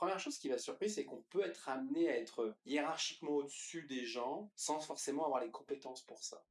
première chose qui m'a surpris, c'est qu'on peut être amené à être hiérarchiquement au-dessus des gens sans forcément avoir les compétences pour ça.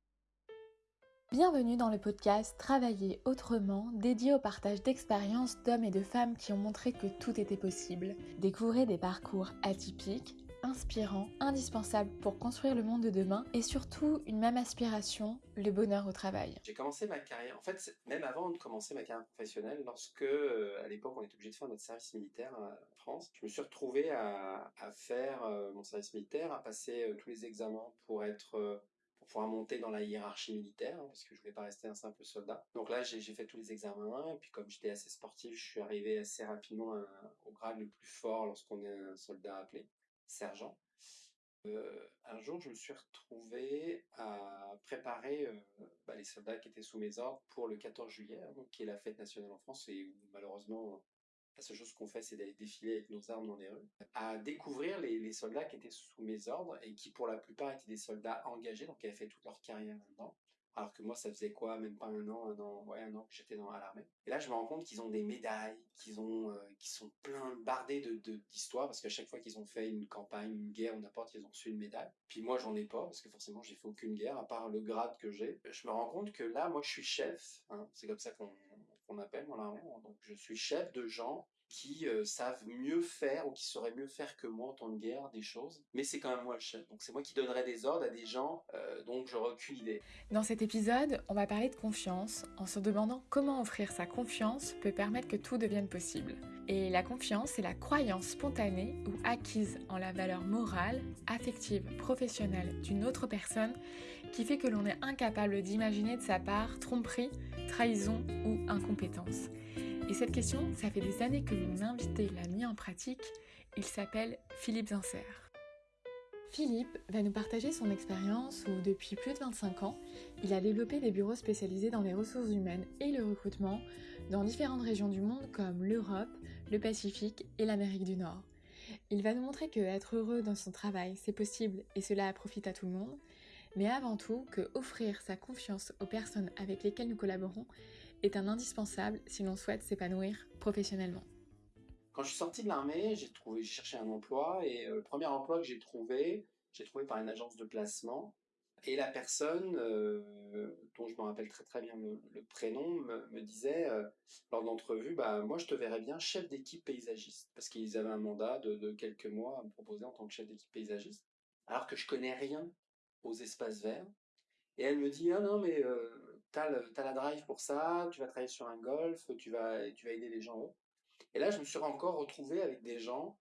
Bienvenue dans le podcast Travailler autrement, dédié au partage d'expériences d'hommes et de femmes qui ont montré que tout était possible. Découvrez des parcours atypiques, inspirants, indispensables pour construire le monde de demain et surtout une même aspiration, le bonheur au travail. J'ai commencé ma carrière, en fait, même avant de commencer ma carrière professionnelle, lorsque euh, à l'époque on était obligé de faire notre service militaire en France, je me suis retrouvé à, faire euh, mon service militaire, à passer euh, tous les examens pour être pouvoir monter dans la hiérarchie militaire, hein, parce que je voulais pas rester un simple soldat. Donc là, j'ai fait tous les examens, et puis comme j'étais assez sportif, je suis arrivé assez rapidement au grade le plus fort lorsqu'on est un soldat appelé, sergent. Euh, un jour, je me suis retrouvé à préparer euh, bah, les soldats qui étaient sous mes ordres pour le 14 juillet, hein, qui est la fête nationale en France, et où malheureusement la seule chose qu'on fait, c'est d'aller défiler avec nos armes dans les rues, à découvrir les, soldats qui étaient sous mes ordres et qui, pour la plupart, étaient des soldats engagés, donc qui avaient fait toute leur carrière là-dedans. Alors que moi, ça faisait quoi? Même pas un an, un an, ouais, un an que j'étais dans l'armée. Et là, je me rends compte qu'ils ont des médailles, qu'ils ont, euh, sont plein bardés de d'histoires, parce qu'à chaque fois qu'ils ont fait une campagne, une guerre ou n'importe, ils ont reçu une médaille. Puis moi, j'en ai pas, parce que forcément, j'ai fait aucune guerre, à part le grade que j'ai. Je me rends compte que là, moi, je suis chef. Hein, c'est comme ça qu'on qu'on appelle dans l'armée. Donc, je suis chef de gens qui euh, savent mieux faire ou qui sauraient mieux faire que moi en temps de guerre des choses. Mais c'est quand même moi le chef. Donc c'est moi qui donnerai des ordres à des gens euh, dont j'aurais aucune. Dans cet épisode, on va parler de confiance en se demandant comment offrir sa confiance peut permettre que tout devienne possible. Et la confiance, c'est la croyance spontanée ou acquise en la valeur morale, affective, professionnelle d'une autre personne qui fait que l'on est incapable d'imaginer de sa part tromperie, trahison ou incompétence. Et cette question, ça fait des années que mon invité l'a mis en pratique. Il s'appelle Philippe Zinser. Philippe va nous partager son expérience où depuis plus de 25 ans, il a développé des bureaux spécialisés dans les ressources humaines et le recrutement dans différentes régions du monde comme l'Europe, le Pacifique et l'Amérique du Nord. Il va nous montrer que être heureux dans son travail, c'est possible et cela profite à tout le monde, mais avant tout que offrir sa confiance aux personnes avec lesquelles nous collaborons est un indispensable si l'on souhaite s'épanouir professionnellement. Quand je suis sorti de l'armée, j'ai cherché un emploi et euh, le premier emploi que j'ai trouvé, j'ai trouvé par une agence de placement. Et la personne, euh, dont je me rappelle très très bien le, prénom, me, disait euh, lors de l'entrevue, bah, moi je te verrais bien chef d'équipe paysagiste, parce qu'ils avaient un mandat de, de, quelques mois à me proposer en tant que chef d'équipe paysagiste, alors que je connais rien aux espaces verts. Et elle me dit, ah non mais tu as, la drive pour ça, tu vas travailler sur un golf, tu vas, tu vas aider les gens. Et là, je me suis encore retrouvé avec des gens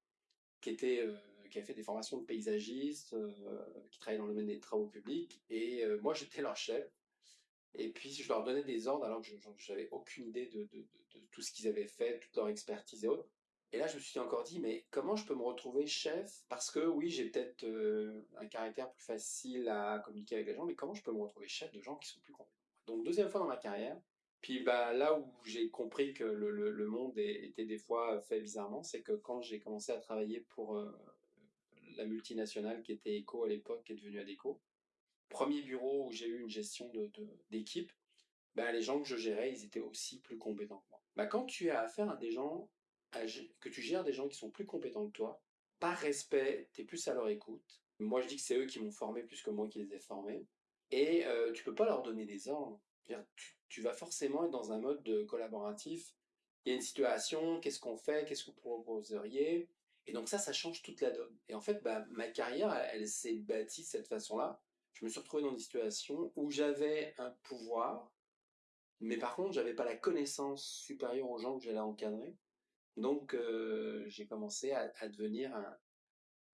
qui étaient euh, qui avaient fait des formations de paysagistes, euh, qui travaillaient dans le domaine des travaux publics, et euh, moi j'étais leur chef. Et puis je leur donnais des ordres alors que je n'avais aucune idée de, de, tout ce qu'ils avaient fait, toute leur expertise et autres. Et là, je me suis encore dit, mais comment je peux me retrouver chef? Parce que oui, j'ai peut-être un caractère plus facile à communiquer avec les gens, mais comment je peux me retrouver chef de gens qui sont plus compétents donc deuxième fois dans ma carrière. Puis bah, là où j'ai compris que le, monde était des fois fait bizarrement, c'est que quand j'ai commencé à travailler pour euh, la multinationale qui était Eco à l'époque, qui est devenue Adeco, premier bureau où j'ai eu une gestion d'équipe, bah, les gens que je gérais, ils étaient aussi plus compétents que moi. Bah, quand tu as affaire à des gens, que tu gères des gens qui sont plus compétents que toi, par respect, tu es plus à leur écoute. Moi, je dis que c'est eux qui m'ont formé plus que moi qui les ai formés. Et euh, tu peux pas leur donner des ordres. Tu, vas forcément être dans un mode de collaboratif. Il y a une situation, qu'est-ce qu'on fait, qu'est-ce que vous proposeriez? Et donc ça, ça change toute la donne. Et en fait, bah, ma carrière, elle, s'est bâtie de cette façon-là. Je me suis retrouvé dans une situation où j'avais un pouvoir, mais par contre, j'avais pas la connaissance supérieure aux gens que j'allais encadrer. Donc, j'ai commencé à, à devenir un,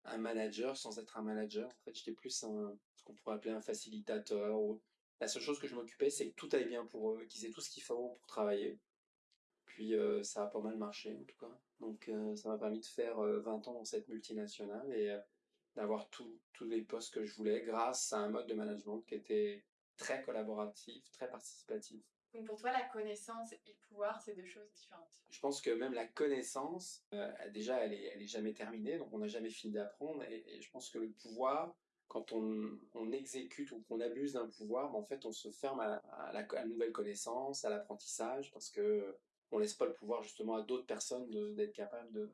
un manager sans être un manager. En fait, j'étais plus ce qu'on pourrait appeler un facilitateur. La seule chose que je m'occupais, c'est que tout aille bien pour eux, qu'ils aient tout ce qu'il faut pour travailler. Puis euh, ça a pas mal marché en tout cas. Donc euh, ça m'a permis de faire 20 euh, ans dans cette multinationale et d'avoir tous les postes que je voulais grâce à un mode de management qui était très collaboratif, très participatif. Donc pour toi, la connaissance et le pouvoir, c'est deux choses différentes. Je pense que même la connaissance, euh, déjà, elle est, elle est jamais terminée, donc on n'a jamais fini d'apprendre. Et, je pense que le pouvoir, quand on, on exécute ou qu'on abuse d'un pouvoir, ben, en fait, on se ferme à, la, à nouvelle connaissance, à l'apprentissage, parce que on laisse pas le pouvoir justement à d'autres personnes d'être capables de,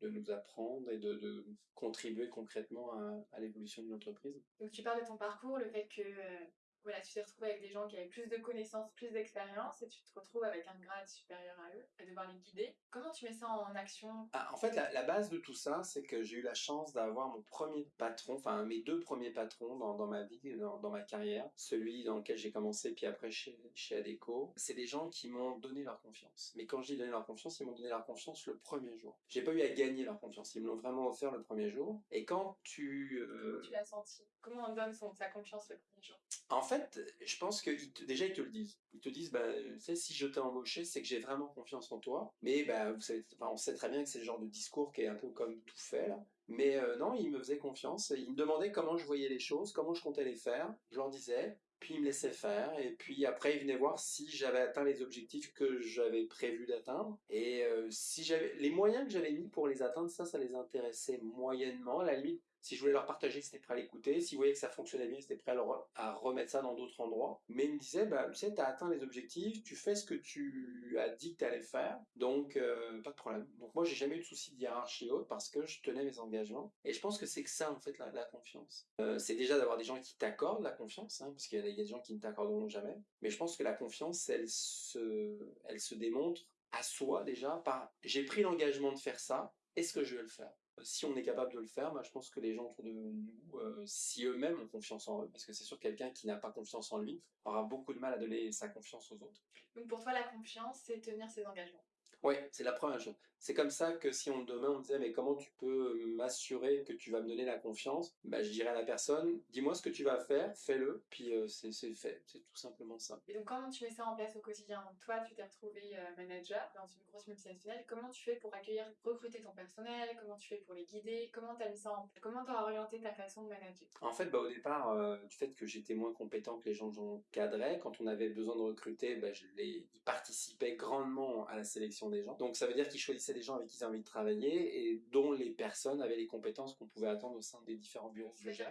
de nous apprendre et de, de contribuer concrètement à, à l'évolution d'une entreprise. Donc tu parles de ton parcours, le fait que euh, voilà, tu t'es retrouvé avec des gens qui avaient plus de connaissances, plus d'expérience, et tu te retrouves avec un grade supérieur à eux, et devoir les guider. Comment tu mets ça en action? Ah, En fait, la, la, base de tout ça, c'est que j'ai eu la chance d'avoir mon premier patron, enfin mes deux premiers patrons dans, dans ma vie, dans, dans, ma carrière, celui dans lequel j'ai commencé, puis après chez, chez Adeco. C'est des gens qui m'ont donné leur confiance. Mais quand je dis donner leur confiance, ils m'ont donné leur confiance le premier jour. J'ai pas eu à gagner leur confiance, ils me l'ont vraiment offert le premier jour. Et quand tu... Euh... Tu l'as senti? Comment on donne son, sa confiance le premier jour? En fait, je pense que déjà ils te le disent. Ils te disent, bah, tu sais, si je t'ai embauché, c'est que j'ai vraiment confiance en toi. Mais bah, vous savez, on sait très bien que c'est le genre de discours qui est un peu comme tout fait. Mais euh, non, ils me faisaient confiance. Ils me demandaient comment je voyais les choses, comment je comptais les faire. Je leur disais, puis ils me laissaient faire. Et puis après, ils venaient voir si j'avais atteint les objectifs que j'avais prévu d'atteindre. Et euh, si j'avais les moyens que j'avais mis pour les atteindre, ça, ça les intéressait moyennement. À la limite, si je voulais leur partager, c'était prêt à l'écouter. S'ils voyaient que ça fonctionnait bien, c'était prêt à, remettre ça dans d'autres endroits. Mais ils me disaient, bah, tu sais, tu as atteint les objectifs, tu fais ce que tu as dit que tu allais faire, donc euh, pas de problème. Donc moi, j'ai jamais eu de souci de hiérarchie haute parce que je tenais mes engagements. Et je pense que c'est que ça, en fait, la, confiance. Euh, c'est déjà d'avoir des gens qui t'accordent la confiance, hein, parce qu'il y, a des gens qui ne t'accorderont jamais. Mais je pense que la confiance, elle se, elle se démontre à soi déjà par j'ai pris l'engagement de faire ça, est-ce que je vais le faire? Si on est capable de le faire, bah, je pense que les gens autour de nous, euh, si eux-mêmes ont confiance en eux, parce que c'est sûr que quelqu'un qui n'a pas confiance en lui aura beaucoup de mal à donner sa confiance aux autres. Donc pour toi, la confiance, c'est tenir ses engagements? Oui, c'est la première chose. C'est comme ça que si on demain on disait mais comment tu peux m'assurer que tu vas me donner la confiance, bah, je dirais à la personne dis-moi ce que tu vas faire, fais-le, puis euh, c'est fait, c'est tout simplement ça. Et donc comment tu mets ça en place au quotidien? Toi, tu t'es retrouvé euh, manager dans une grosse multinationale. Comment tu fais pour accueillir, recruter ton personnel? Comment tu fais pour les guider? Comment tu as mis ça en place? Comment tu as orienté ta façon de manager? En fait, bah, au départ, euh, du fait que j'étais moins compétent que les gens que j'encadrais, quand on avait besoin de recruter, bah, je les, ils participaient grandement à la sélection des gens. Donc ça veut dire qu'ils choisissaient des gens avec qui ils avaient envie de travailler et dont les personnes avaient les compétences qu'on pouvait attendre au sein des différents bureaux que je.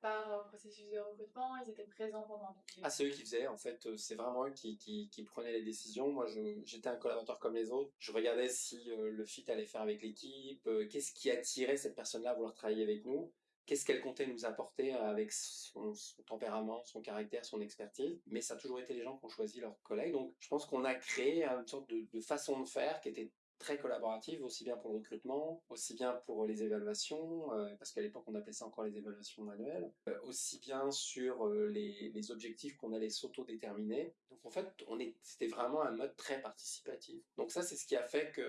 Par euh, processus de recrutement, ils étaient présents pendant. Ah, c'est eux qui faisaient. En fait, euh, c'est vraiment eux qui, qui, qui, prenaient les décisions. Moi, j'étais un collaborateur comme les autres. Je regardais si euh, le fit allait faire avec l'équipe, qu'est-ce qui attirait cette personne-là à vouloir travailler avec nous qu'est-ce qu'elle comptait nous apporter avec son, son, tempérament, son caractère, son expertise. Mais ça a toujours été les gens qui ont choisi leurs collègues. Donc je pense qu'on a créé une sorte de, de, façon de faire qui était très collaborative, aussi bien pour le recrutement, aussi bien pour les évaluations, euh, parce qu'à l'époque on appelait ça encore les évaluations manuelles, euh, aussi bien sur euh, les, objectifs qu'on allait s'auto-déterminer. Donc en fait, on c'était vraiment un mode très participatif. Donc ça, c'est ce qui a fait que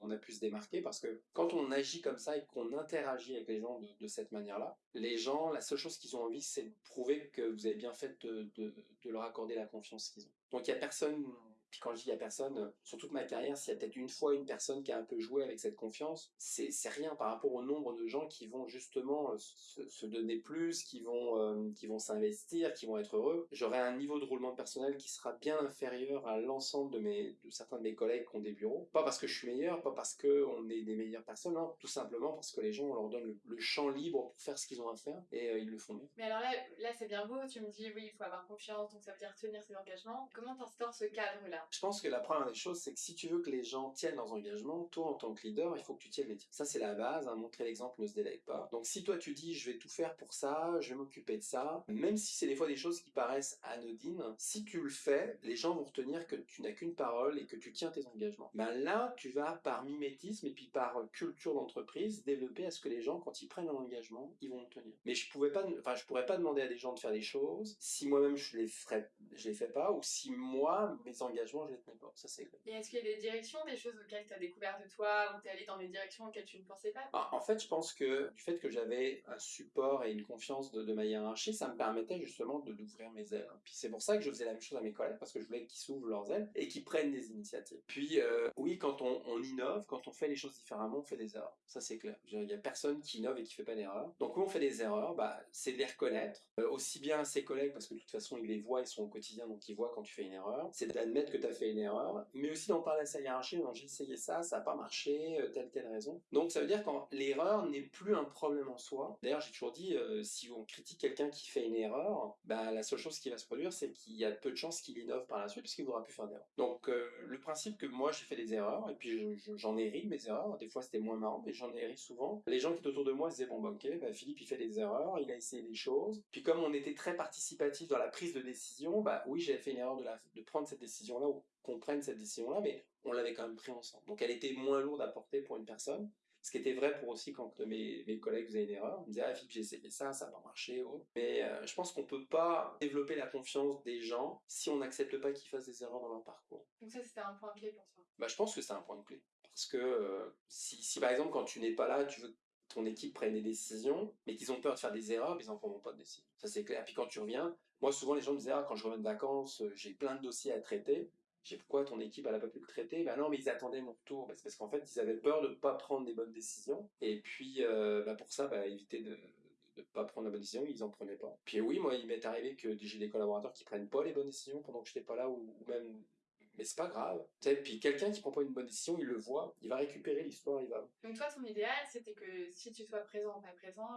on a pu se démarquer, parce que quand on agit comme ça et qu'on interagit avec les gens de, de cette manière-là, les gens, la seule chose qu'ils ont envie, c'est de prouver que vous avez bien fait de, de, de leur accorder la confiance qu'ils ont. Donc il y a personne puis quand je dis à personne, euh, sur toute ma carrière, s'il y a peut-être une fois une personne qui a un peu joué avec cette confiance, c'est rien par rapport au nombre de gens qui vont justement euh, se, donner plus, qui vont, euh, qui vont s'investir, qui vont être heureux. J'aurai un niveau de roulement personnel qui sera bien inférieur à l'ensemble de mes, de certains de mes collègues qui ont des bureaux. Pas parce que je suis meilleur, pas parce que on est des meilleures personnes, non. Tout simplement parce que les gens, on leur donne le, champ libre pour faire ce qu'ils ont à faire et ils le font bien. Mais alors là, là c'est bien beau, tu me dis oui, il faut avoir confiance, donc ça veut dire tenir ses engagements. Comment t'instaures ce je pense que la première des choses, c'est que si tu veux que les gens tiennent leurs engagements, toi en tant que leader, il faut que tu tiennes les tiens. Ça, c'est la base. Hein, montrer l'exemple ne se délègue pas. Donc, si toi tu dis, je vais tout faire pour ça, je vais m'occuper de ça, même si c'est des fois des choses qui paraissent anodines, si tu le fais, les gens vont retenir que tu n'as qu'une parole et que tu tiens tes engagements. Ben là, tu vas par mimétisme et puis par culture d'entreprise développer à ce que les gens, quand ils prennent un engagement, ils vont le tenir. Mais je pouvais pas, enfin, je pourrais pas demander à des gens de faire des choses si moi-même je les ferais, je les fais pas, ou si moi mes engagements je les tenais pas. Ça c'est clair. Et est-ce qu'il y a des directions, des choses auxquelles tu as découvert de toi, ou tu es allé dans des directions auxquelles tu ne pensais pas? Ah, En fait, je pense que du fait que j'avais un support et une confiance de, de ma hiérarchie, ça me permettait justement d'ouvrir mes ailes. Puis c'est pour ça que je faisais la même chose à mes collègues, parce que je voulais qu'ils s'ouvrent leurs ailes et qu'ils prennent des initiatives. Puis euh, oui, quand on, on, innove, quand on fait les choses différemment, on fait des erreurs. Ça c'est clair. Il y a personne qui innove et qui fait pas d'erreurs. Donc où on fait des erreurs, bah, c'est de les reconnaître, euh, aussi bien à ses collègues, parce que de toute façon ils les voient, ils sont au quotidien, donc ils voient quand tu fais une erreur. C'est d'admettre que tu fait une erreur, mais aussi d'en parler à sa hiérarchie, j'ai essayé ça, ça n'a pas marché, euh, telle, telle raison. Donc ça veut dire que l'erreur n'est plus un problème en soi. D'ailleurs, j'ai toujours dit, euh, si on critique quelqu'un qui fait une erreur, bah, la seule chose qui va se produire, c'est qu'il y a peu de chances qu'il innove par la suite, puisqu'il ne voudra plus faire d'erreur. Donc le principe que moi, j'ai fait des erreurs, et puis j'en ai ri mes erreurs, des fois c'était moins marrant, mais j'en ai ri souvent. Les gens qui étaient autour de moi disaient, bon bah ok, bah, Philippe il fait des erreurs, il a essayé des choses. Puis comme on était très participatif dans la prise de décision, bah oui, j'avais fait une erreur de prendre cette décision-là qu'on prenne cette décision-là, mais on l'avait quand même pris ensemble. Donc elle était moins lourde à porter pour une personne. Ce qui était vrai pour aussi quand mes, mes collègues faisaient une erreur. Ils me disaient, ah Philippe, j'ai essayé ça, ça n'a pas marché. Oh. Mais euh, je pense qu'on peut pas développer la confiance des gens si on n'accepte pas qu'ils fassent des erreurs dans leur parcours. Donc ça, c'était un point clé pour toi? Bah, Je pense que c'est un point clé. Parce que euh, si, si, par exemple, quand tu n'es pas là, tu veux que ton équipe prenne des décisions, mais qu'ils ont peur de faire des erreurs, ils n'en feront pas de décision. Ça, c'est clair. Puis quand tu reviens, moi, souvent, les gens me disaient, ah, quand je reviens de vacances, euh, j'ai plein de dossiers à traiter. J'ai pourquoi ton équipe n'a pas pu le traiter Ben non, mais ils attendaient mon retour. Ben, c'est parce qu'en fait, ils avaient peur de ne pas prendre des bonnes décisions. Et puis, euh, bah, pour ça, bah, éviter de ne pas prendre la bonne décision, ils n'en prenaient pas. Puis oui, moi, il m'est arrivé que j'ai des collaborateurs qui prennent pas les bonnes décisions pendant que je n'étais pas là, ou même mais c'est pas grave. puis quelqu'un qui prend pas une bonne décision, il le voit, il va récupérer l'histoire, il va. Donc toi, ton idéal, c'était que si tu sois présent ou pas présent,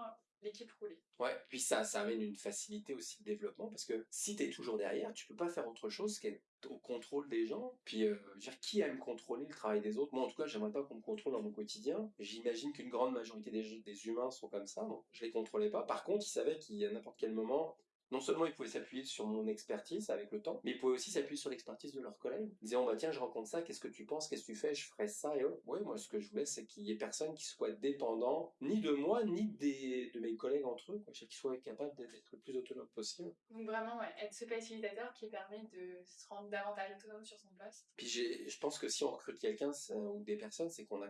l'équipe roulait. Ouais, puis ça, ça amène une facilité aussi de développement, parce que si tu es toujours derrière, tu peux pas faire autre chose qu'être au contrôle des gens. Puis, euh, dire, qui aime contrôler le travail des autres? Moi, en tout cas, j'aimerais pas qu'on me contrôle dans mon quotidien. J'imagine qu'une grande majorité des, des humains sont comme ça, donc je les contrôlais pas. Par contre, ils savaient qu'à n'importe quel moment, non seulement ils pouvaient s'appuyer sur mon expertise avec le temps, mais ils pouvaient aussi s'appuyer sur l'expertise de leurs collègues. Ils disaient, oh, bah tiens, je rencontre ça, qu'est-ce que tu penses, qu'est-ce que tu fais, je ferais ça, et ouais, moi ce que je voulais, c'est qu'il y ait personne qui soit dépendant, ni de moi, ni des, de mes collègues entre eux, qu'ils soient capables d'être le plus autonome possible. Donc vraiment, ouais, être ce facilitateur qui permet de se rendre davantage autonome sur son poste. Puis je pense que si on recrute quelqu'un ou des personnes, c'est qu'on a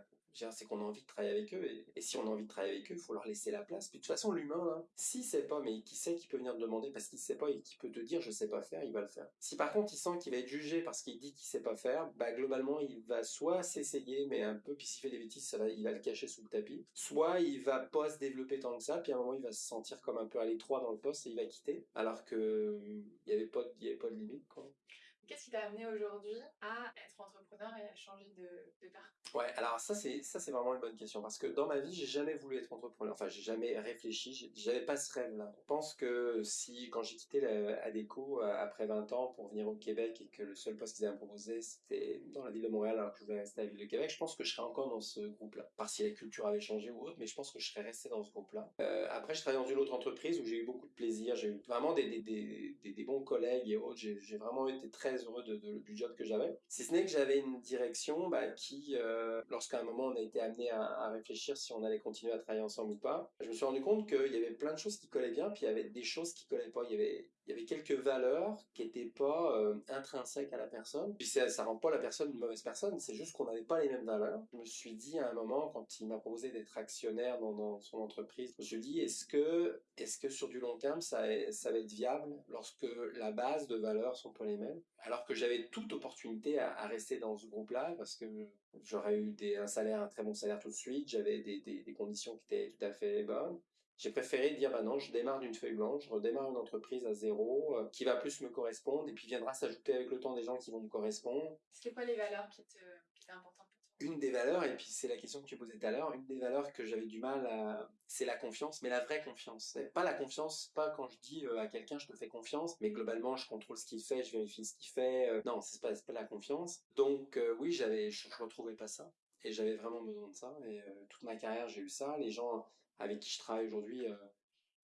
c'est qu'on a envie de travailler avec eux, et, si on a envie de travailler avec eux, il faut leur laisser la place. Puis de toute façon, l'humain, hein, s'il sait pas, mais qui sait qu'il peut venir te demander parce qu'il sait pas et qui peut te dire je sais pas faire, il va le faire. Si par contre il sent qu'il va être jugé parce qu'il dit qu'il sait pas faire, bah globalement il va soit s'essayer, mais un peu, puis s'il fait des bêtises, ça va, il va le cacher sous le tapis, soit il va pas se développer tant que ça, puis à un moment il va se sentir comme un peu à l'étroit dans le poste et il va quitter, alors que il y avait pas, avait pas de limite quoi. Qu'est-ce qui t'a amené aujourd'hui à être entrepreneur et à changer de, de parcours? Ouais, alors ça c'est ça c'est vraiment une bonne question parce que dans ma vie j'ai jamais voulu être entrepreneur. Enfin j'ai jamais réfléchi, j'avais pas ce rêve-là. Je pense que si quand j'ai quitté la ADECO euh, après 20 ans pour venir au Québec et que le seul poste qu'ils avaient proposé c'était dans la ville de Montréal alors que je voulais rester à la ville de Québec, je pense que je serais encore dans ce groupe-là. Par si la culture avait changé ou autre, mais je pense que je serais resté dans ce groupe-là. Euh, après je travaillé dans une autre entreprise où j'ai eu beaucoup de plaisir, j'ai eu vraiment des, des, des, des, bons collègues et autres. J'ai vraiment été très heureux de, du job que j'avais. Si ce n'est que j'avais une direction bah, qui, euh, lorsqu'à un moment on a été amené à, réfléchir si on allait continuer à travailler ensemble ou pas, je me suis rendu compte qu'il y avait plein de choses qui collaient bien, puis il y avait des choses qui collaient pas. Il y avait quelques valeurs qui n'étaient pas euh, intrinsèques à la personne. Puis ça, ça rend pas la personne une mauvaise personne, c'est juste qu'on n'avait pas les mêmes valeurs. Je me suis dit à un moment, quand il m'a proposé d'être actionnaire dans, son entreprise, je me suis dit, est-ce que, est-ce que sur du long terme, ça, ça va être viable lorsque la base de valeurs sont pas les mêmes? Alors que j'avais toute opportunité à, rester dans ce groupe-là, parce que j'aurais eu un salaire, un très bon salaire tout de suite, j'avais des, des conditions qui étaient tout à fait bonnes. J'ai préféré dire, bah non, je démarre d'une feuille blanche, je redémarre une entreprise à zéro, euh, qui va plus me correspondre, et puis viendra s'ajouter avec le temps des gens qui vont me correspondre. C'est quoi les valeurs qui, te, qui étaient importantes pour toi? Une des valeurs, et puis c'est la question que tu posais tout à l'heure, une des valeurs que j'avais du mal à... C'est la confiance, mais la vraie confiance. Pas la confiance, pas quand je dis euh, à quelqu'un je te fais confiance, mais globalement je contrôle ce qu'il fait, je vérifie ce qu'il fait. Euh, non, c'est pas, pas la confiance. Donc oui, j'avais, je, je retrouvais pas ça. Et j'avais vraiment besoin de ça. Et toute ma carrière, j'ai eu ça. Les gens avec qui je travaille aujourd'hui, euh,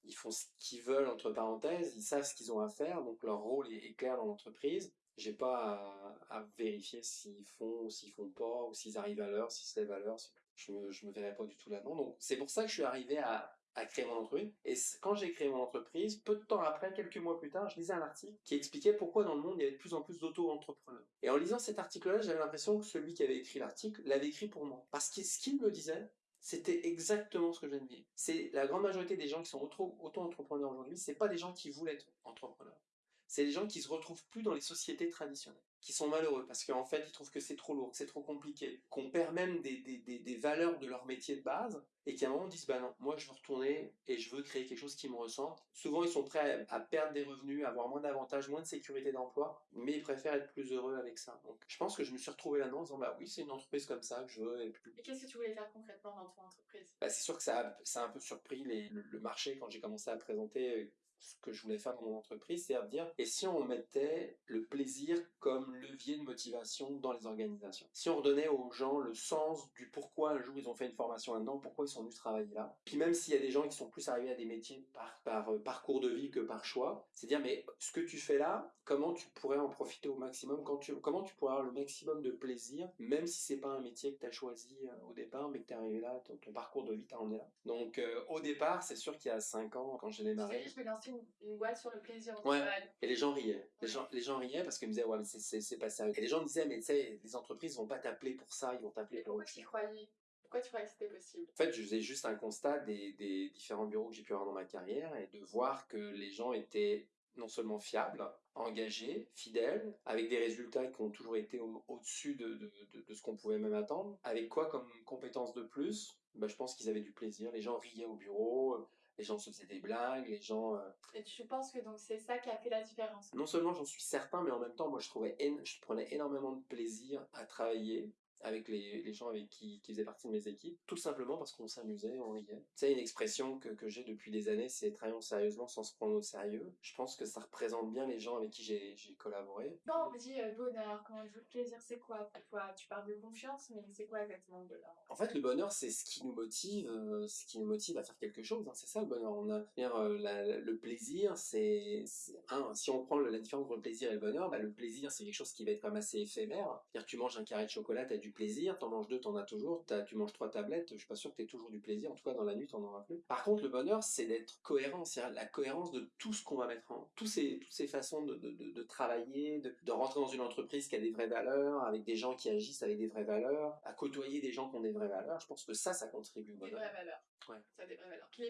ils font ce qu'ils veulent, entre parenthèses, ils savent ce qu'ils ont à faire, donc leur rôle est, clair dans l'entreprise. J'ai pas à, vérifier s'ils font ou s'ils font pas, ou s'ils arrivent à l'heure, si c'est à l'heure. Je me, je me verrais pas du tout là-dedans. Donc c'est pour ça que je suis arrivé à, à créer mon entreprise. Et quand j'ai créé mon entreprise, peu de temps après, quelques mois plus tard, je lisais un article qui expliquait pourquoi dans le monde il y avait de plus en plus d'auto-entrepreneurs. Et en lisant cet article-là, j'avais l'impression que celui qui avait écrit l'article l'avait écrit pour moi. Parce que ce qu'il me disait, c'était exactement ce que je viens de dire. C'est la grande majorité des gens qui sont auto-entrepreneurs aujourd'hui, c'est pas des gens qui voulaient être entrepreneurs. C'est des gens qui se retrouvent plus dans les sociétés traditionnelles. Qui sont malheureux parce qu'en fait ils trouvent que c'est trop lourd, que c'est trop compliqué, qu'on perd même des, des, des, des, valeurs de leur métier de base et qu'à un moment ils disent bah non, moi je veux retourner et je veux créer quelque chose qui me ressente. Souvent ils sont prêts à, perdre des revenus, à avoir moins d'avantages, moins de sécurité d'emploi, mais ils préfèrent être plus heureux avec ça. Donc je pense que je me suis retrouvé là-dedans en disant bah oui c'est une entreprise comme ça que je veux. Et, et qu'est-ce que tu voulais faire concrètement dans ton entreprise? Bah, C'est sûr que ça a, ça a un peu surpris les, le, le marché quand j'ai commencé à présenter ce que je voulais faire dans mon entreprise, c'est à dire, et si on mettait le plaisir comme levier de motivation dans les organisations? Si on redonnait aux gens le sens du pourquoi un jour ils ont fait une formation là-dedans, pourquoi ils sont venus travailler là? Puis même s'il y a des gens qui sont plus arrivés à des métiers par, par euh, parcours de vie que par choix, c'est dire, mais ce que tu fais là, comment tu pourrais en profiter au maximum, quand tu, comment tu pourrais avoir le maximum de plaisir, même si c'est pas un métier que tu as choisi euh, au départ, mais que tu es arrivé là, ton, parcours de vie t'a emmené là? Donc euh, au départ, c'est sûr qu'il y a 5 ans, quand j'ai démarré... Je vais lancer une, boîte sur le plaisir ouais. Et les gens riaient. Les, gens, les gens riaient parce qu'ils me disaient, ouais, mais c'est pas sérieux. Et les gens me disaient, mais tu sais, les entreprises vont pas t'appeler pour ça, ils vont t'appeler pour autre chose. croyais pourquoi tu croyais que c'était possible? En fait, je faisais juste un constat des, des différents bureaux que j'ai pu avoir dans ma carrière et de voir que les gens étaient non seulement fiables, engagés, fidèles, avec des résultats qui ont toujours été au-dessus de, de, de, de, ce qu'on pouvait même attendre. Avec quoi comme compétence de plus? Ben, Je pense qu'ils avaient du plaisir. Les gens riaient au bureau, les gens se faisaient des blagues, les gens... Euh, Et tu penses que donc c'est ça qui a fait la différence? Non seulement j'en suis certain, mais en même temps, moi je trouvais, je prenais énormément de plaisir à travailler avec les, les gens avec qui, qui faisaient partie de mes équipes, tout simplement parce qu'on s'amusait, on riait. C'est une expression que, que j'ai depuis des années, c'est travaillons sérieusement sans se prendre au sérieux. Je pense que ça représente bien les gens avec qui j'ai collaboré. Non, on me dit euh, bonheur, comment tu veux plaisir, c'est quoi? Pour toi Tu parles de confiance, mais c'est quoi exactement le bonheur? En fait, le bonheur, c'est ce qui nous motive, euh, ce qui nous motive à faire quelque chose. Hein. c'est ça le bonheur. On a, euh, la, le plaisir, c'est si on prend la différence entre le plaisir et le bonheur, bah, le plaisir, c'est quelque chose qui va être quand même assez éphémère. C'est-à-dire, tu manges un carré de chocolat, tu as du plaisir, t'en manges deux, t'en as toujours, tu manges trois tablettes, je suis pas sûr que t'aies toujours du plaisir, en tout cas dans la nuit t'en auras plus. Par contre, le bonheur, c'est d'être cohérent, c'est la cohérence de tout ce qu'on va mettre en, tous ces, toutes ces façons de, de, de, travailler, de, de, rentrer dans une entreprise qui a des vraies valeurs, avec des gens qui agissent avec des vraies valeurs, à côtoyer des gens qui ont des vraies valeurs, je pense que ça, ça contribue au bonheur. Des vraies valeurs. Ouais. Ça, des vraies valeurs. Qui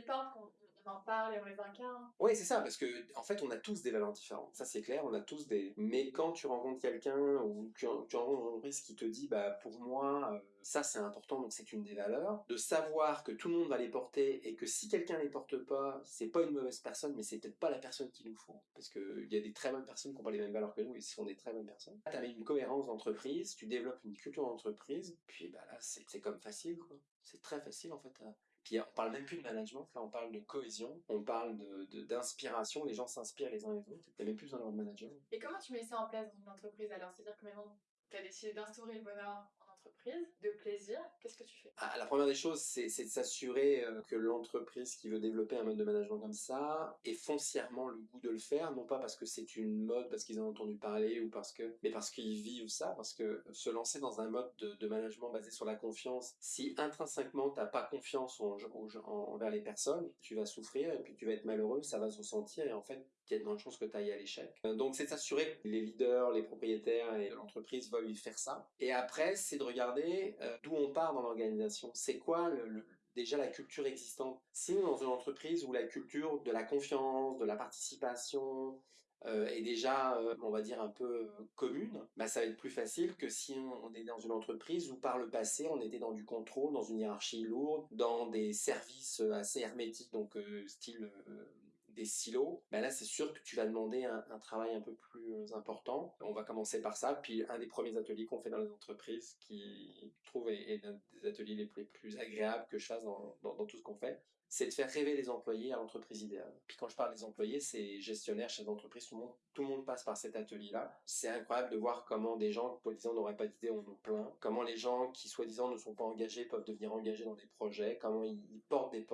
on en parle et on les incarne. Oui, c'est ça, parce que en fait, on a tous des valeurs différentes. Ça, c'est clair, on a tous des. Mais quand tu rencontres quelqu'un ou tu, rencontres une entreprise qui te dit, bah, pour moi, euh, ça c'est important, donc c'est une des valeurs. De savoir que tout le monde va les porter et que si quelqu'un les porte pas, c'est pas une mauvaise personne, mais c'est peut-être pas la personne qu'il nous faut. Parce qu'il y a des très bonnes personnes qui n'ont pas les mêmes valeurs que nous et sont des très bonnes personnes. Tu as une cohérence d'entreprise, tu développes une culture d'entreprise, puis bah là, c'est comme facile, quoi. C'est très facile en fait. Puis on parle même plus de management, là on parle de cohésion, on parle d'inspiration, de, les gens s'inspirent les uns les autres, il n'y a même plus besoin de manager. Et comment tu mets ça en place dans une entreprise alors? C'est-à-dire que maintenant tu as décidé d'instaurer le bonheur de plaisir, qu'est-ce que tu fais? Ah, La première des choses, c'est de s'assurer euh, que l'entreprise qui veut développer un mode de management comme ça ait foncièrement le goût de le faire, non pas parce que c'est une mode, parce qu'ils en ont entendu parler, ou parce que, mais parce qu'ils vivent ça, parce que se lancer dans un mode de, de management basé sur la confiance, si intrinsèquement t'as pas confiance en, envers les personnes, tu vas souffrir et puis tu vas être malheureux, ça va se ressentir et en fait il y a de grandes chances que tu ailles à l'échec. Euh, donc c'est s'assurer que les leaders, les propriétaires et l'entreprise veuillent faire ça. Et après, c'est de regarder euh, d'où on part dans l'organisation. C'est quoi déjà la culture existante? Si dans une entreprise où la culture de la confiance, de la participation, euh, est déjà, on va dire, un peu commune, bah, ça va être plus facile que si on est dans une entreprise où par le passé on était dans du contrôle, dans une hiérarchie lourde, dans des services assez hermétiques, donc style des silos, ben là c'est sûr que tu vas demander un, travail un peu plus euh, important. On va commencer par ça, puis un des premiers ateliers qu'on fait dans les entreprises, qui je trouve est, l'un des ateliers les plus, agréables que je fasse dans, tout ce qu'on fait, c'est de faire rêver les employés à l'entreprise idéale. Puis quand je parle des employés, c'est gestionnaires, chefs d'entreprise, tout le monde, tout le monde passe par cet atelier-là. C'est incroyable de voir comment des gens qui, soi-disant, n'auraient pas d'idée en ont plein. Comment les gens qui, soi-disant, ne sont pas engagés peuvent devenir engagés dans des projets. Comment ils, portent des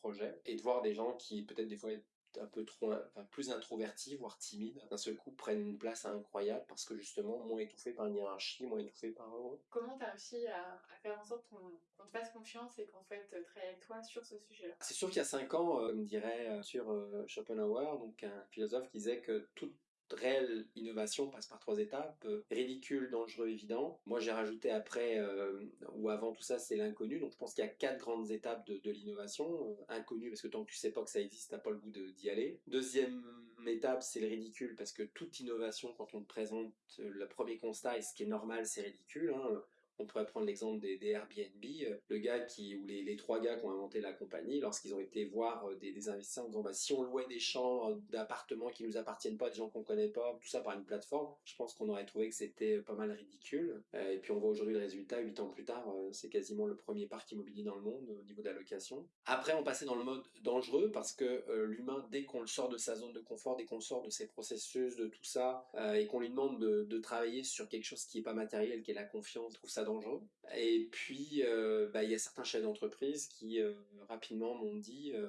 projets. Et de voir des gens qui, peut-être des fois, un peu trop, enfin, plus introvertis, voire timides, d'un seul coup prennent une place incroyable parce que justement moins étouffés par une hiérarchie, moins étouffés par eux. Comment tu as réussi à, faire en sorte qu'on te fasse confiance et qu'on souhaite travailler avec toi sur ce sujet-là? C'est sûr qu'il y a cinq ans, euh, on dirait euh, sur euh, Schopenhauer, donc un philosophe qui disait que toute réelle innovation passe par trois étapes. Euh, ridicule, dangereux, évident. Moi, j'ai rajouté après euh, ou avant tout ça, c'est l'inconnu. Donc, je pense qu'il y a quatre grandes étapes de, l'innovation. Euh, inconnu, parce que tant que tu sais pas que ça existe, t'as pas le goût d'y aller. Deuxième étape, c'est le ridicule, parce que toute innovation, quand on te présente le premier constat, et ce qui est normal, c'est ridicule. Hein, on pourrait prendre l'exemple des, Airbnb, euh, le gars qui, ou les, trois gars qui ont inventé la compagnie, lorsqu'ils ont été voir euh, des, investisseurs en disant bah, si on louait des chambres d'appartements qui nous appartiennent pas, des gens qu'on connaît pas, tout ça par une plateforme, je pense qu'on aurait trouvé que c'était pas mal ridicule. Euh, et puis on voit aujourd'hui le résultat, huit ans plus tard, c'est quasiment le premier parc immobilier dans le monde au niveau de. Après, on passait dans le mode dangereux parce que l'humain, dès qu'on le sort de sa zone de confort, dès qu'on sort de ses processus, de tout ça, et qu'on lui demande de, de, travailler sur quelque chose qui est pas matériel, qui est la confiance, trouve ça dangereux. Et puis, euh, bah, il y a certains chefs d'entreprise qui euh, rapidement m'ont dit euh,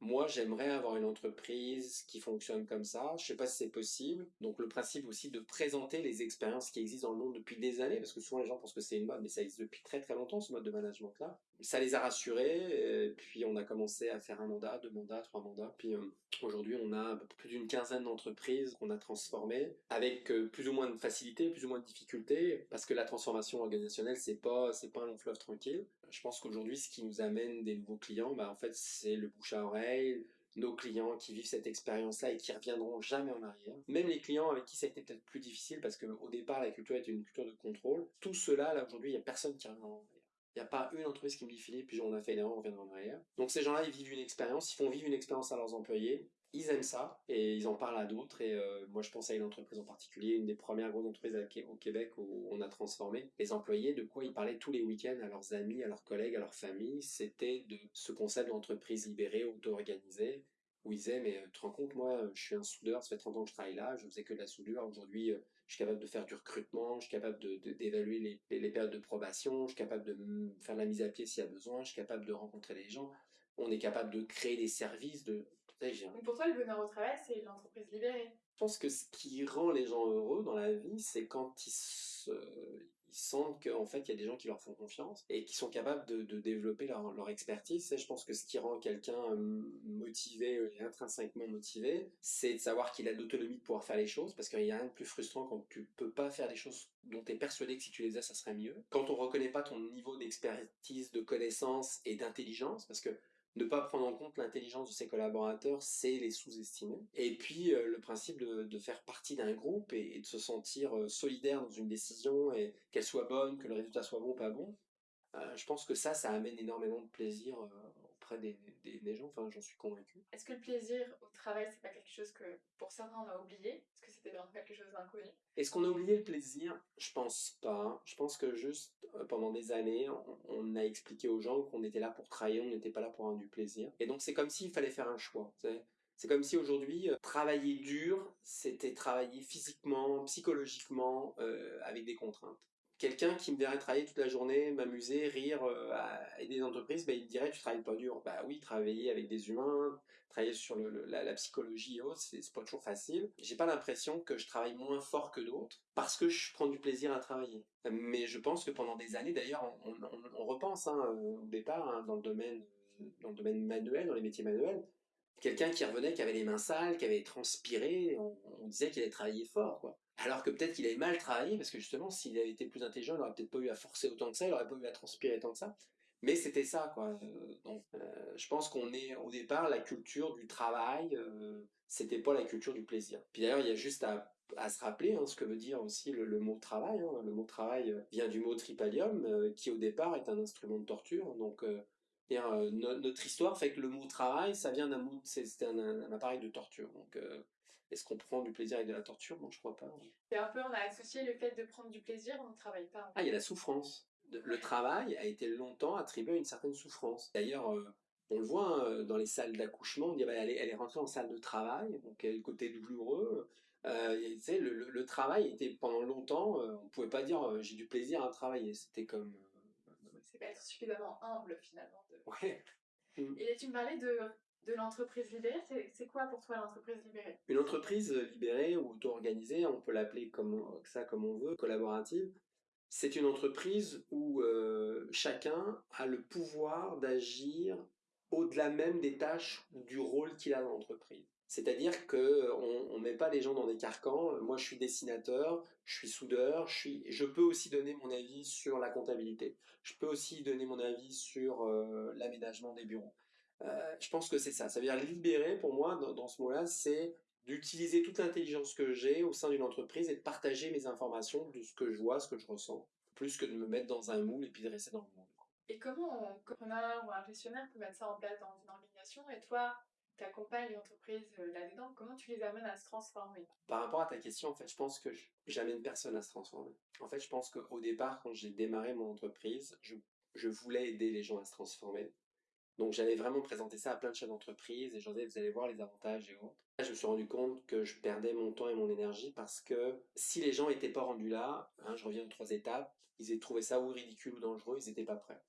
moi, j'aimerais avoir une entreprise qui fonctionne comme ça. Je sais pas si c'est possible. Donc, le principe aussi de présenter les expériences qui existent dans le monde depuis des années, parce que souvent les gens pensent que c'est une mode, mais ça existe depuis très très longtemps ce mode de management-là. Ça les a rassurés. Et puis, on a commencé à faire un mandat, deux mandats, trois mandats. Puis, euh, aujourd'hui, on a plus d'une quinzaine d'entreprises qu'on a transformées avec euh, plus ou moins de facilité, plus ou moins de difficulté, parce que la transformation organisationnelle, c'est pas c'est pas un long fleuve tranquille. Je pense qu'aujourd'hui, ce qui nous amène des nouveaux clients, bah, en fait, c'est le bouche à oreille, nos clients qui vivent cette expérience-là et qui reviendront jamais en arrière. Même les clients avec qui ça a été peut-être plus difficile parce qu'au départ, la culture était une culture de contrôle. Tout cela, là, aujourd'hui, il n'y a personne qui revient en. Il n'y a pas une entreprise qui me dit Philippe, on a fait l'erreur, on reviendra en arrière. Donc ces gens-là, ils vivent une expérience, ils font vivre une expérience à leurs employés ils aiment ça et ils en parlent à d'autres. Et euh, moi, je pense à une entreprise en particulier, une des premières grosses entreprises au Québec où on a transformé les employés. De quoi ils parlaient tous les week-ends à leurs amis, à leurs collègues, à leurs familles. C'était de ce concept d'entreprise libérée, auto-organisée, où ils disaient Mais euh, tu te rends compte, moi, je suis un soudeur, ça fait 30 ans que je travaille là, je faisais que de la soudure. Aujourd'hui, euh, je suis capable de faire du recrutement, je suis capable d'évaluer les, les, périodes de probation, je suis capable de faire la mise à pied s'il y a besoin, je suis capable de rencontrer les gens. On est capable de créer des services, de pour toi, le bonheur au travail, c'est l'entreprise libérée. Je pense que ce qui rend les gens heureux dans la vie, c'est quand ils, sentent qu'en fait, il y a des gens qui leur font confiance et qui sont capables de, développer leur, expertise. je pense que ce qui rend quelqu'un hum, motivé et intrinsèquement motivé, c'est de savoir qu'il a l'autonomie de pouvoir faire les choses, parce qu'il n'y a rien de plus frustrant quand tu peux pas faire des choses dont tu es persuadé que si tu les faisais, ça serait mieux. Quand on reconnaît pas ton niveau d'expertise, de connaissance et d'intelligence, parce que ne pas prendre en compte l'intelligence de ses collaborateurs, c'est les sous-estimer. Et puis euh, le principe de, faire partie d'un groupe et, de se sentir euh, solidaire dans une décision et qu'elle soit bonne, que le résultat soit bon ou pas bon, euh, je pense que ça, ça amène énormément de plaisir auprès des, des, gens, enfin j'en suis convaincu. Est-ce que le plaisir au travail, c'est pas quelque chose que pour certains on a oublié? Est-ce que c'était vraiment quelque chose d'inconnu? Est-ce qu'on a oublié le plaisir? Je pense pas. Je pense que juste pendant des années, on, a expliqué aux gens qu'on était là pour travailler, on n'était pas là pour avoir du plaisir. Et donc c'est comme s'il fallait faire un choix. C'est comme si aujourd'hui, travailler dur, c'était travailler physiquement, psychologiquement, avec des contraintes quelqu'un qui me verrait travailler toute la journée, m'amuser, rire, euh, aider des entreprises, bah, il me dirait tu travailles pas dur. Bah oui, travailler avec des humains, travailler sur la, psychologie et autres, c'est pas toujours facile. J'ai pas l'impression que je travaille moins fort que d'autres parce que je prends du plaisir à travailler. Mais je pense que pendant des années, d'ailleurs, on, repense hein, au départ hein, dans le domaine dans le domaine manuel, dans les métiers manuels, quelqu'un qui revenait, qui avait les mains sales, qui avait transpiré, on, on disait qu'il allait travailler fort, quoi. Alors que peut-être qu'il avait mal travaillé, parce que justement, s'il avait été plus intelligent, il n'aurait peut-être pas eu à forcer autant que ça, il n'aurait pas eu à transpirer tant que ça. Mais c'était ça, quoi. Euh, donc, euh, je pense qu'on est, au départ, la culture du travail, euh, c'était pas la culture du plaisir. Puis d'ailleurs, il y a juste à, se rappeler hein, ce que veut dire aussi le, mot travail. Hein. Le mot travail vient du mot tripalium, qui au départ est un instrument de torture. Donc, notre histoire fait que le mot travail, ça vient d'un mot, c'est un, un, appareil de torture. Donc, est-ce qu'on prend du plaisir avec de la torture? Non, je crois pas. C'est un peu, on a associé le fait de prendre du plaisir, on ne travaille pas. Ah, il y a la souffrance. Le travail a été longtemps attribué à une certaine souffrance. D'ailleurs, euh, on le voit hein, dans les salles d'accouchement, on dit bah, elle, est, elle, est, rentrée en salle de travail, donc le côté douloureux. Euh, le, le, travail était pendant longtemps, euh, on ne pouvait pas dire j'ai du plaisir à travailler. C'était comme. C'est pas être suffisamment humble finalement. Ouais. Et tu me parlais de de l'entreprise libérée, c'est quoi pour toi l'entreprise libérée? Une entreprise libérée ou auto-organisée, on peut l'appeler comme ça comme on veut, collaborative, c'est une entreprise où euh, chacun a le pouvoir d'agir au-delà même des tâches ou du rôle qu'il a dans l'entreprise. C'est-à-dire qu'on ne met pas les gens dans des carcans. Moi, je suis dessinateur, je suis soudeur, je, suis, je peux aussi donner mon avis sur la comptabilité. Je peux aussi donner mon avis sur euh, l'aménagement des bureaux. Euh, je pense que c'est ça. Ça veut dire libérer, pour moi, dans, ce mot-là, c'est d'utiliser toute l'intelligence que j'ai au sein d'une entreprise et de partager mes informations de ce que je vois, ce que je ressens, plus que de me mettre dans un moule et puis de rester dans le moule. Et comment un entrepreneur ou un gestionnaire peut mettre ça en place dans une organisation Et toi, tu accompagnes l'entreprise euh, là-dedans, comment tu les amènes à se transformer? Par rapport à ta question, en fait, je pense que j'amène personne à se transformer. En fait, je pense qu'au départ, quand j'ai démarré mon entreprise, je, je, voulais aider les gens à se transformer. Donc j'avais vraiment présenté ça à plein de chefs d'entreprise et je disais, vous allez voir les avantages et autres. Là, je me suis rendu compte que je perdais mon temps et mon énergie parce que si les gens n'étaient pas rendus là, hein, je reviens aux trois étapes, ils aient trouvé ça ou ridicule ou dangereux, ils n'étaient pas prêts.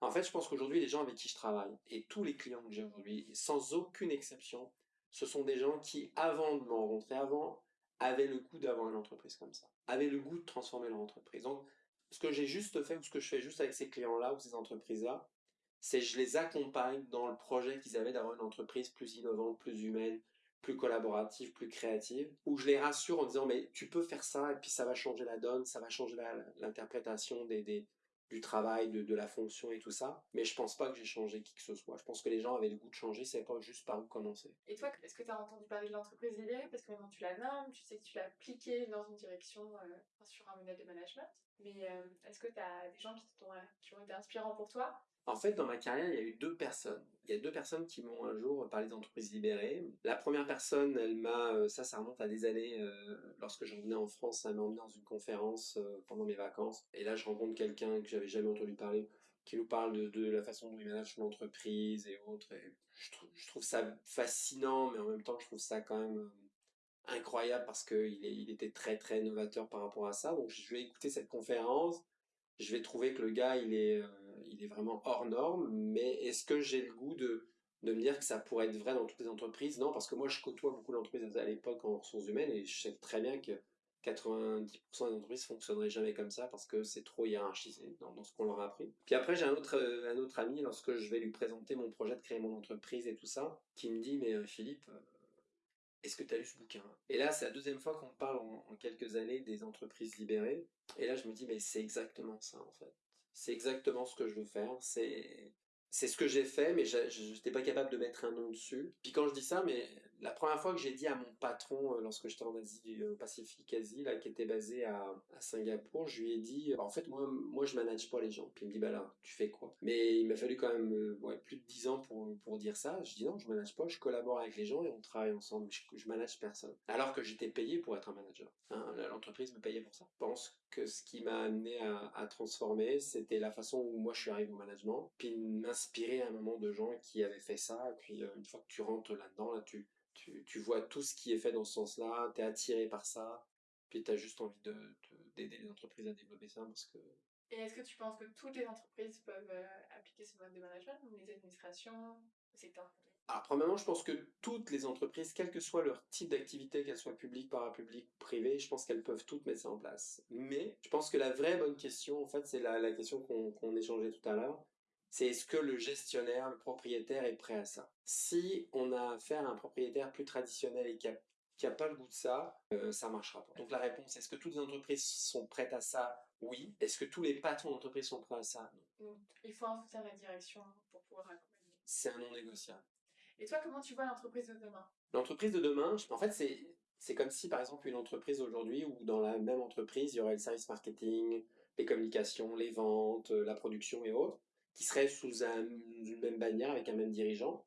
En fait, je pense qu'aujourd'hui, les gens avec qui je travaille, et tous les clients que j'ai aujourd'hui, sans aucune exception, ce sont des gens qui, avant de me rencontrer, avant, avaient le goût d'avoir une entreprise comme ça, avaient le goût de transformer leur entreprise. Donc, ce que j'ai juste fait, ou ce que je fais juste avec ces clients-là, ou ces entreprises-là, c'est je les accompagne dans le projet qu'ils avaient d'avoir une entreprise plus innovante, plus humaine, plus collaborative, plus créative, où je les rassure en disant, mais tu peux faire ça, et puis ça va changer la donne, ça va changer l'interprétation des, des, du travail, de, de, la fonction et tout ça. Mais je pense pas que j'ai changé qui que ce soit. Je pense que les gens avaient le goût de changer, c'est pas juste par où commencer. Et toi, est-ce que tu as entendu parler de l'entreprise libérée Parce que maintenant tu la nommes, tu sais que tu l'as appliquée dans une direction, euh, sur un modèle de management. Mais euh, est-ce que tu as des gens qui, qui ont été inspirants pour toi? En fait, dans ma carrière, il y a eu deux personnes. Il y a deux personnes qui m'ont un jour parlé d'entreprises libérées. La première personne, elle m'a, euh, ça, ça remonte à des années, euh, lorsque je revenais en France, elle m'a emmené dans une conférence euh, pendant mes vacances. Et là, je rencontre quelqu'un que j'avais jamais entendu parler, qui nous parle de, la façon dont il manage son entreprise et autres. je, trouve, ça fascinant, mais en même temps, je trouve ça quand même incroyable parce qu'il il était très, très novateur par rapport à ça. Donc, je vais écouter cette conférence. Je vais trouver que le gars, il est il est vraiment hors norme, mais est-ce que j'ai le goût de, de me dire que ça pourrait être vrai dans toutes les entreprises? Non, parce que moi je côtoie beaucoup d'entreprises à l'époque en ressources humaines et je sais très bien que 90% des entreprises fonctionneraient jamais comme ça parce que c'est trop hiérarchisé dans, ce qu'on leur a appris. Puis après, j'ai un autre, euh, un autre ami, lorsque je vais lui présenter mon projet de créer mon entreprise et tout ça, qui me dit Mais euh, Philippe, euh, est-ce que tu as lu ce bouquin? Et là, c'est la deuxième fois qu'on parle en, en, quelques années des entreprises libérées. Et là, je me dis Mais c'est exactement ça en fait. C'est exactement ce que je veux faire. C'est ce que j'ai fait, mais je n'étais pas capable de mettre un nom dessus. Puis quand je dis ça, mais la première fois que j'ai dit à mon patron, euh, lorsque j'étais en Asie, euh, au Pacifique Asie, là, qui était basé à, à, Singapour, je lui ai dit, en fait, moi, moi, je manage pas les gens. Puis il me dit, bah là, tu fais quoi? Mais il m'a fallu quand même euh, plus de 10 ans pour, pour dire ça. Je dis, non, je manage pas, je collabore avec les gens et on travaille ensemble. Je, je manage personne. Alors que j'étais payé pour être un manager. Hein, L'entreprise me payait pour ça. Je pense que ce qui m'a amené à, à transformer, c'était la façon où moi je suis arrivé au management, puis m'inspirer à un moment de gens qui avaient fait ça. Puis une fois que tu rentres là-dedans, là, tu tu, vois tout ce qui est fait dans ce sens-là, tu es attiré par ça, puis tu as juste envie d'aider les entreprises à développer ça parce que... Et est-ce que tu penses que toutes les entreprises peuvent euh, appliquer ce mode de management, ou les administrations, le secteur alors, premièrement, je pense que toutes les entreprises, quel que soit leur type d'activité, qu'elles soient publiques, parapubliques, privées, je pense qu'elles peuvent toutes mettre ça en place. Mais je pense que la vraie bonne question, en fait, c'est la, la, question qu'on échangeait tout à l'heure c'est est-ce que le gestionnaire, le propriétaire est prêt à ça Si on a affaire à un propriétaire plus traditionnel et qui n'a a pas le goût de ça, euh, ça marchera pas. Donc la réponse, est-ce que toutes les entreprises sont prêtes à ça? Oui. Est-ce que tous les patrons d'entreprise sont prêts à ça? Non. Il faut de la direction pour pouvoir accompagner. C'est un non négociable. Et toi, comment tu vois l'entreprise de demain? L'entreprise de demain, en fait, c'est c'est comme si, par exemple, une entreprise aujourd'hui, où dans la même entreprise, il y aurait le service marketing, les communications, les ventes, la production et autres qui serait sous une même bannière avec un même dirigeant.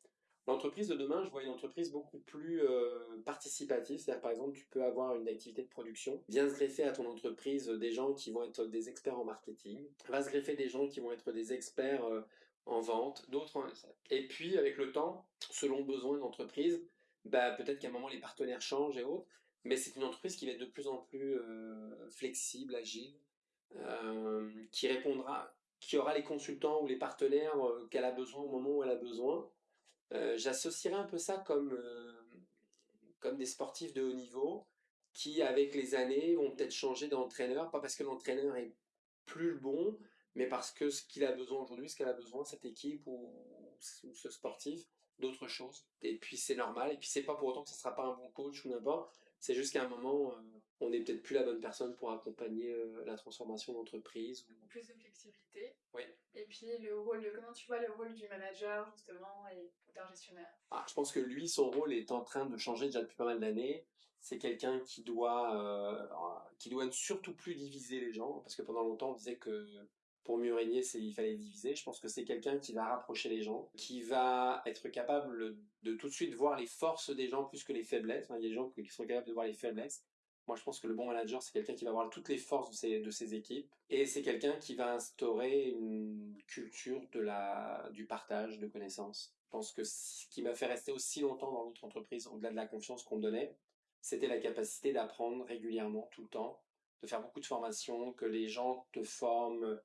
L'entreprise de demain, je vois une entreprise beaucoup plus euh, participative. C'est-à-dire, par exemple, tu peux avoir une activité de production, vient se greffer à ton entreprise des gens qui vont être des experts en marketing, va se greffer des gens qui vont être des experts euh, en vente, d'autres. Et puis, avec le temps, selon le besoin de l'entreprise, bah, peut-être qu'à un moment, les partenaires changent et autres, mais c'est une entreprise qui va être de plus en plus euh, flexible, agile, qui répondra qui aura les consultants ou les partenaires euh, qu'elle a besoin au moment où elle a besoin. Euh, j'associerais un peu ça comme, euh, comme des sportifs de haut niveau qui, avec les années, vont peut-être changer d'entraîneur, pas parce que l'entraîneur est plus le bon, mais parce que ce qu'il a besoin aujourd'hui, ce qu'elle a besoin, cette équipe ou, ce sportif, d'autres choses. Et puis c'est normal. Et puis c'est pas pour autant que ce sera pas un bon coach ou n'importe. C'est juste qu'à un moment, euh, on n'est peut-être plus la bonne personne pour accompagner euh, la transformation d'entreprise. Ou... Plus de flexibilité. Oui. Et puis le rôle, de, comment tu vois le rôle du manager justement et d'un gestionnaire? Ah, Je pense que lui, son rôle est en train de changer déjà depuis pas mal d'années. C'est quelqu'un qui doit, euh, qui doit surtout plus diviser les gens, parce que pendant longtemps on disait que pour mieux régner, il fallait diviser. Je pense que c'est quelqu'un qui va rapprocher les gens, qui va être capable de tout de suite voir les forces des gens plus que les faiblesses. il y a des gens qui sont capables de voir les faiblesses. Moi, je pense que le bon manager, c'est quelqu'un qui va voir toutes les forces de ses, de ses équipes. Et c'est quelqu'un qui va instaurer une culture de la, du partage de connaissances. Je pense que ce qui m'a fait rester aussi longtemps dans notre entreprise, au-delà de la confiance qu'on me donnait, c'était la capacité d'apprendre régulièrement, tout le temps, de faire beaucoup de formations, que les gens te forment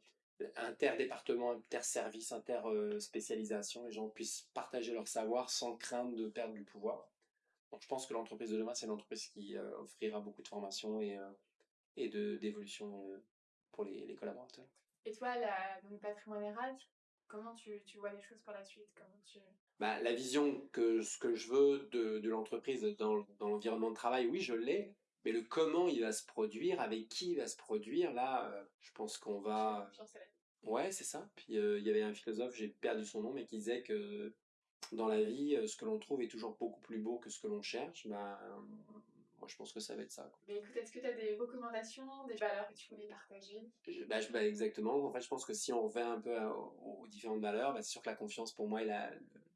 interdépartement, inter-service, inter-spécialisation, les gens puissent partager leur savoir sans crainte de perdre du pouvoir. Donc je pense que l'entreprise de demain, c'est l'entreprise qui euh, offrira beaucoup de formation et, euh, et de, d'évolution euh, pour les, les, collaborateurs. Et toi, la, le patrimoine RH, comment tu, tu, vois les choses pour la suite? Comment tu... bah, La vision que ce que je veux de, de l'entreprise dans, dans l'environnement de travail, oui, je l'ai. Mais le comment il va se produire, avec qui il va se produire, là, euh, je pense qu'on va. Ouais, c'est ça. Puis euh, il y avait un philosophe, j'ai perdu son nom, mais qui disait que dans la vie, euh, ce que l'on trouve est toujours beaucoup plus beau que ce que l'on cherche. Ben, moi, je pense que ça va être ça. Mais écoute, est-ce que tu as des recommandations, des valeurs que tu voulais partager? Bah, je, bah, Exactement. En fait, je pense que si on revient un peu aux, différentes valeurs, bah, c'est sûr que la confiance, pour moi, est la,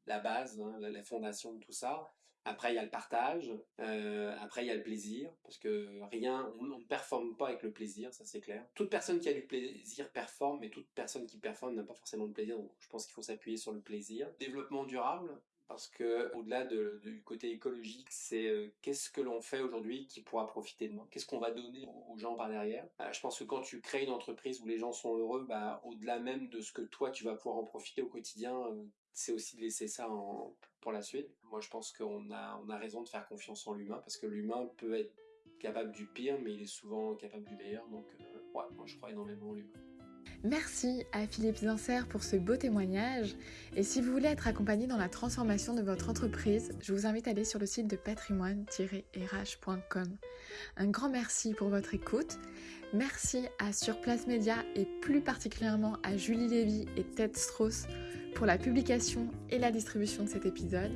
la base, hein, la fondation de tout ça. Après, il y a le partage. Euh, après, il y a le plaisir. Parce que rien, on ne performe pas avec le plaisir, ça c'est clair. Toute personne qui a du plaisir performe, mais toute personne qui performe n'a pas forcément de plaisir. Donc, je pense qu'il faut s'appuyer sur le plaisir. Développement durable. Parce que au-delà du côté écologique, c'est euh, qu'est-ce que l'on fait aujourd'hui qui pourra profiter de moi Qu'est-ce qu'on va donner aux gens par derrière? Euh, Je pense que quand tu crées une entreprise où les gens sont heureux, bah, au-delà même de ce que toi tu vas pouvoir en profiter au quotidien, c'est aussi de laisser ça en, pour la suite. Moi, je pense qu'on a, on a raison de faire confiance en l'humain parce que l'humain peut être capable du pire, mais il est souvent capable du meilleur. Donc, euh, ouais, moi, je crois énormément en l'humain. Merci à Philippe Zincer pour ce beau témoignage. Et si vous voulez être accompagné dans la transformation de votre entreprise, je vous invite à aller sur le site de patrimoine-rh.com. Un grand merci pour votre écoute. Merci à Surplace Média et plus particulièrement à Julie Lévy et Ted Strauss pour la publication et la distribution de cet épisode.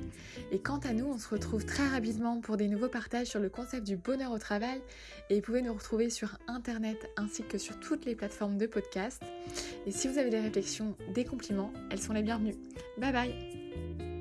Et quant à nous, on se retrouve très rapidement pour des nouveaux partages sur le concept du bonheur au travail. Et vous pouvez nous retrouver sur Internet ainsi que sur toutes les plateformes de podcast. Et si vous avez des réflexions, des compliments, elles sont les bienvenues. Bye bye